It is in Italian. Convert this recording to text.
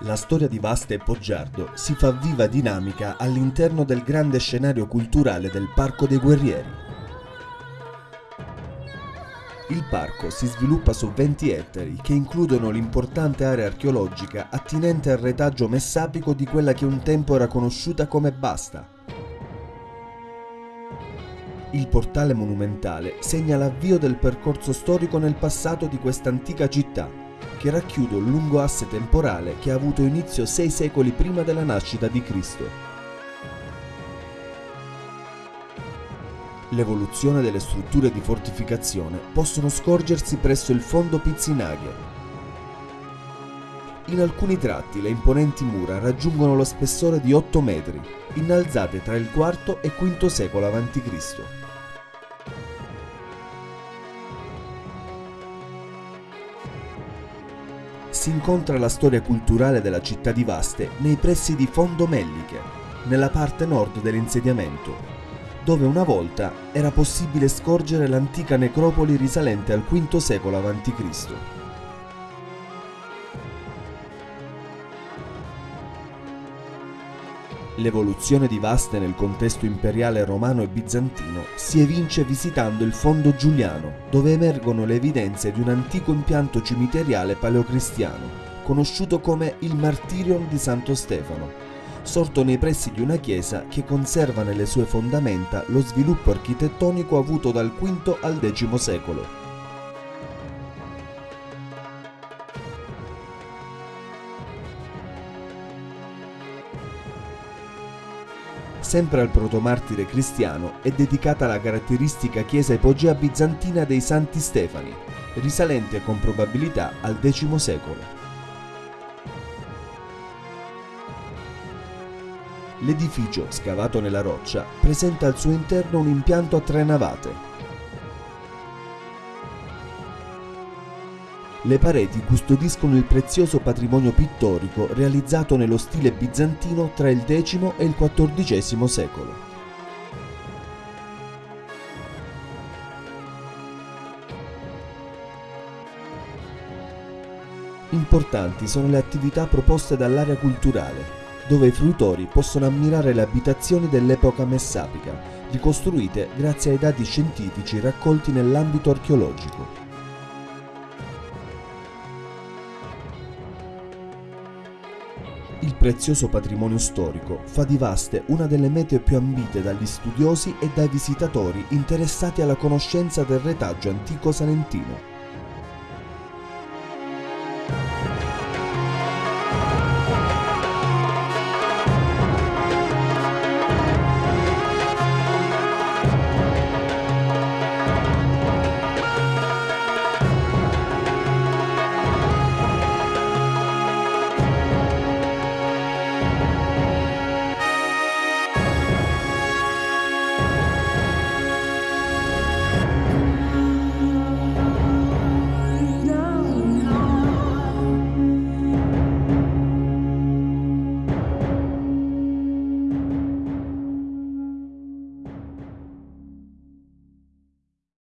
La storia di Vaste e Poggiardo si fa viva dinamica all'interno del grande scenario culturale del Parco dei Guerrieri. Il parco si sviluppa su 20 ettari che includono l'importante area archeologica attinente al retaggio messapico di quella che un tempo era conosciuta come Basta. Il portale monumentale segna l'avvio del percorso storico nel passato di questa antica città, che racchiude un lungo asse temporale che ha avuto inizio sei secoli prima della nascita di Cristo. L'evoluzione delle strutture di fortificazione possono scorgersi presso il fondo Pizzinaghe. In alcuni tratti le imponenti mura raggiungono lo spessore di 8 metri, innalzate tra il IV e V secolo a.C. Si incontra la storia culturale della città di Vaste nei pressi di Fondo Melliche, nella parte nord dell'insediamento, dove una volta era possibile scorgere l'antica necropoli risalente al V secolo a.C. L'evoluzione di Vaste nel contesto imperiale romano e bizantino si evince visitando il fondo giuliano, dove emergono le evidenze di un antico impianto cimiteriale paleocristiano, conosciuto come il Martirion di Santo Stefano, sorto nei pressi di una chiesa che conserva nelle sue fondamenta lo sviluppo architettonico avuto dal V al X secolo. Sempre al protomartire cristiano, è dedicata la caratteristica chiesa epogea bizantina dei Santi Stefani, risalente con probabilità al X secolo. L'edificio, scavato nella roccia, presenta al suo interno un impianto a tre navate, Le pareti custodiscono il prezioso patrimonio pittorico realizzato nello stile bizantino tra il X e il XIV secolo. Importanti sono le attività proposte dall'area culturale, dove i fruitori possono ammirare le abitazioni dell'epoca messapica, ricostruite grazie ai dati scientifici raccolti nell'ambito archeologico. Il prezioso patrimonio storico fa di Vaste una delle mete più ambite dagli studiosi e dai visitatori interessati alla conoscenza del retaggio antico salentino.